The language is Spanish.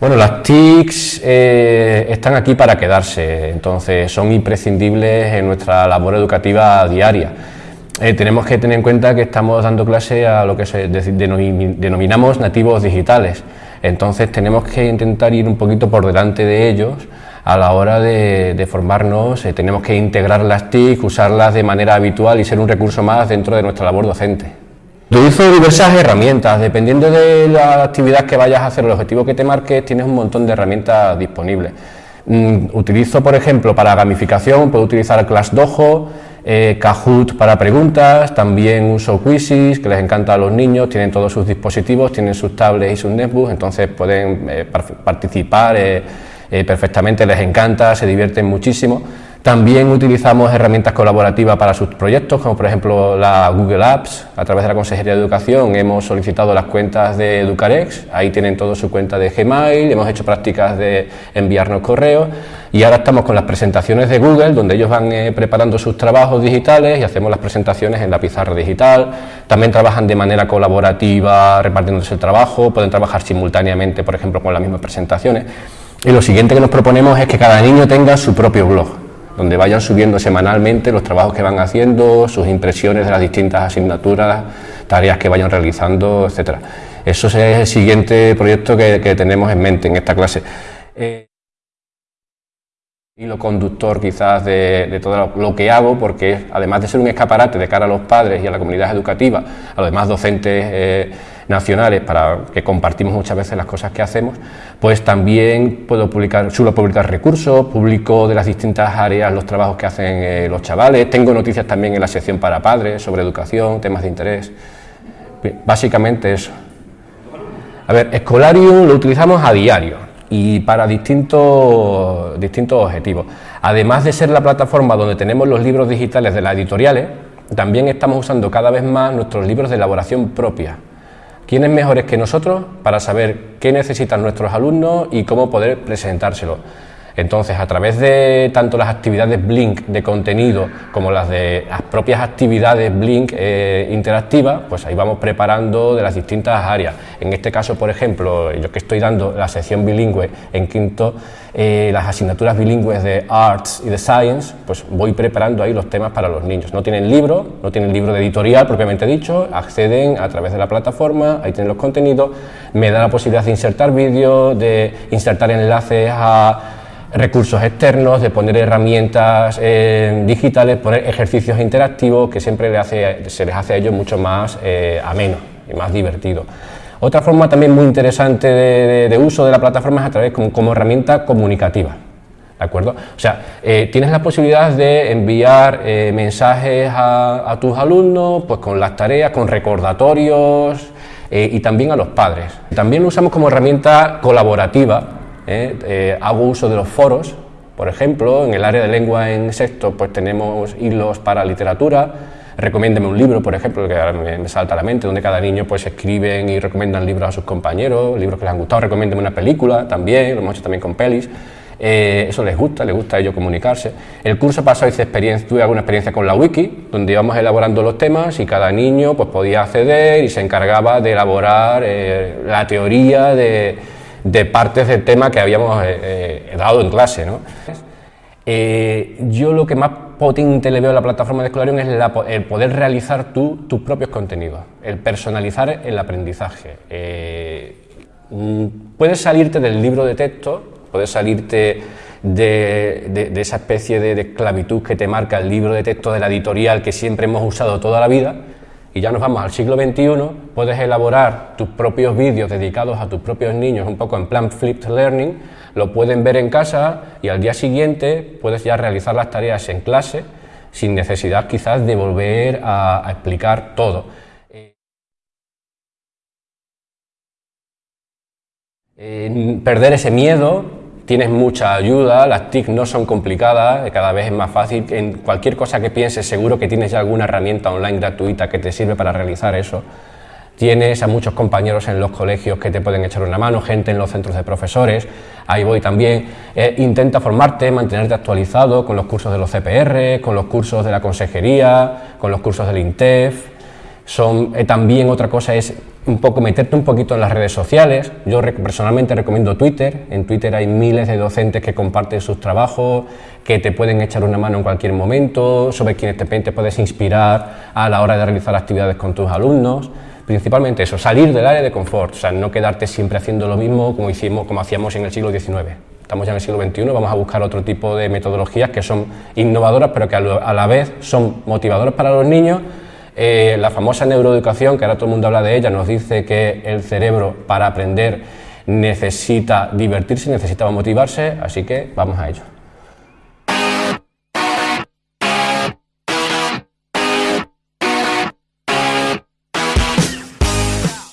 Bueno, las TICs eh, están aquí para quedarse, entonces son imprescindibles en nuestra labor educativa diaria. Eh, tenemos que tener en cuenta que estamos dando clase a lo que se denominamos nativos digitales, entonces tenemos que intentar ir un poquito por delante de ellos a la hora de, formarnos, eh, tenemos que integrar las TIC, usarlas de manera habitual y ser un recurso más dentro de nuestra labor docente. Utilizo diversas herramientas, dependiendo de la actividad que vayas a hacer, el objetivo que te marques, tienes un montón de herramientas disponibles. Mm, utilizo, por ejemplo, para gamificación, puedo utilizar ClassDojo, eh, Kahoot para preguntas, también uso Quizzes, que les encanta a los niños, tienen todos sus dispositivos, tienen sus tablets y sus netbooks, entonces pueden eh, participar eh, perfectamente, les encanta, se divierten muchísimo. También utilizamos herramientas colaborativas para sus proyectos, como por ejemplo la Google Apps. A través de la Consejería de Educación hemos solicitado las cuentas de Educarex, ahí tienen todo su cuenta de Gmail, hemos hecho prácticas de enviarnos correos y ahora estamos con las presentaciones de Google, donde ellos van eh, preparando sus trabajos digitales y hacemos las presentaciones en la pizarra digital. También trabajan de manera colaborativa, repartiéndose el trabajo, pueden trabajar simultáneamente, por ejemplo, con las mismas presentaciones. Y lo siguiente que nos proponemos es que cada niño tenga su propio blog donde vayan subiendo semanalmente los trabajos que van haciendo, sus impresiones de las distintas asignaturas, tareas que vayan realizando, etcétera. Eso es el siguiente proyecto que, tenemos en mente en esta clase. Eh, y lo conductor quizás de, todo lo que hago, porque además de ser un escaparate de cara a los padres y a la comunidad educativa, a los demás docentes eh, nacionales para que compartimos muchas veces las cosas que hacemos, pues también puedo publicar, suelo publicar recursos, publico de las distintas áreas los trabajos que hacen eh, los chavales, tengo noticias también en la sección para padres sobre educación, temas de interés, básicamente eso. A ver, Escolarium lo utilizamos a diario y para distintos, distintos objetivos. Además de ser la plataforma donde tenemos los libros digitales de las editoriales, también estamos usando cada vez más nuestros libros de elaboración propia. ¿Quiénes mejores que nosotros para saber qué necesitan nuestros alumnos y cómo poder presentárselo? Entonces, a través de tanto las actividades Blink de contenido como las de las propias actividades Blink eh, interactivas, pues ahí vamos preparando de las distintas áreas. En este caso, por ejemplo, yo que estoy dando la sección bilingüe en quinto, eh, las asignaturas bilingües de Arts y de Science, pues voy preparando ahí los temas para los niños. No tienen libro, no tienen libro de editorial propiamente dicho, acceden a través de la plataforma, ahí tienen los contenidos, me da la posibilidad de insertar vídeos, de insertar enlaces a recursos externos, de poner herramientas eh, digitales, poner ejercicios interactivos que siempre se les hace a ellos mucho más eh, ameno y más divertido. Otra forma también muy interesante de, uso de la plataforma es a través como, herramienta comunicativa. ¿De acuerdo? O sea, eh, tienes la posibilidad de enviar mensajes a, a, tus alumnos pues con las tareas, con recordatorios y también a los padres. También lo usamos como herramienta colaborativa ¿eh? Eh, hago uso de los foros, por ejemplo, en el área de lengua en sexto pues tenemos hilos para literatura, recomiéndeme un libro, por ejemplo, que me, salta a la mente, donde cada niño pues escriben y recomiendan libros a sus compañeros, libros que les han gustado, recomiéndeme una película también, lo hemos hecho también con pelis. Eh, eso les gusta, les gusta a ellos comunicarse. El curso pasado hice experiencia, tuve alguna experiencia con la wiki, donde íbamos elaborando los temas y cada niño pues, podía acceder y se encargaba de elaborar la teoría de, de partes del tema que habíamos eh, eh, dado en clase. ¿no? Eh, yo lo que más potente le veo a la plataforma de Escolarium es el poder realizar tú tus propios contenidos, el personalizar el aprendizaje. Mm, puedes salirte del libro de texto, puedes salirte de, esa especie de, de esclavitud que te marca el libro de texto de la editorial que siempre hemos usado toda la vida, y ya nos vamos al siglo XXI, puedes elaborar tus propios vídeos dedicados a tus propios niños, un poco en plan flipped learning, lo pueden ver en casa y al día siguiente puedes ya realizar las tareas en clase sin necesidad quizás de volver a, explicar todo. Eh, perder ese miedo tienes mucha ayuda, las TIC no son complicadas, cada vez es más fácil. En cualquier cosa que pienses, seguro que tienes ya alguna herramienta online gratuita que te sirve para realizar eso. Tienes a muchos compañeros en los colegios que te pueden echar una mano, gente en los centros de profesores, ahí voy también. Eh, intenta formarte, mantenerte actualizado con los cursos de los CPR, con los cursos de la consejería, con los cursos del INTEF Son, eh, también otra cosa es un poco meterte un poquito en las redes sociales. Yo personalmente recomiendo Twitter. En Twitter hay miles de docentes que comparten sus trabajos, que te pueden echar una mano en cualquier momento, sobre quienes te, te puedes inspirar a la hora de realizar actividades con tus alumnos. Principalmente eso, salir del área de confort, o sea, no quedarte siempre haciendo lo mismo como, hicimos, como hacíamos en el siglo XIX. Estamos ya en el siglo XXI, vamos a buscar otro tipo de metodologías que son innovadoras, pero que a la vez son motivadoras para los niños eh, la famosa neuroeducación, que ahora todo el mundo habla de ella, nos dice que el cerebro para aprender necesita divertirse, necesita motivarse, así que vamos a ello.